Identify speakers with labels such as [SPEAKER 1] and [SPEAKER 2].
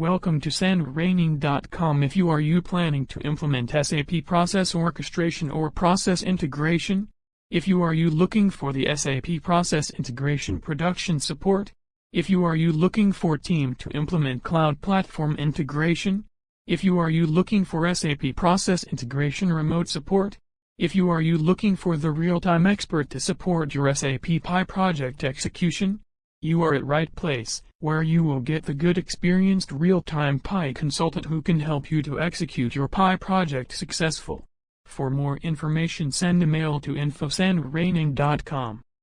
[SPEAKER 1] Welcome to sandraining.com if you are you planning to implement SAP process orchestration or process integration? If you are you looking for the SAP process integration production support? If you are you looking for team to implement cloud platform integration? If you are you looking for SAP process integration remote support? If you are you looking for the real-time expert to support your SAP PI project execution? You are at right place, where you will get the good experienced real-time PI consultant who can help you to execute your PI project successful. For more information send a mail to info@sandraining.com.